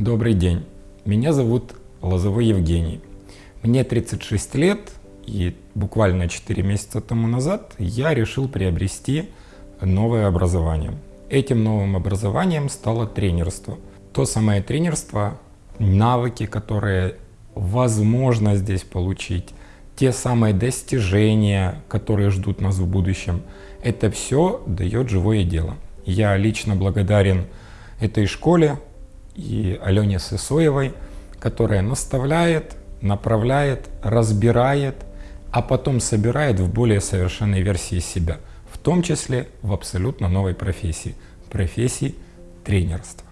Добрый день, меня зовут Лозовой Евгений. Мне 36 лет, и буквально 4 месяца тому назад я решил приобрести новое образование. Этим новым образованием стало тренерство. То самое тренерство, навыки, которые возможно здесь получить, те самые достижения, которые ждут нас в будущем, это все дает живое дело. Я лично благодарен этой школе и Алене Сысоевой, которая наставляет, направляет, разбирает, а потом собирает в более совершенной версии себя, в том числе в абсолютно новой профессии, профессии тренерства.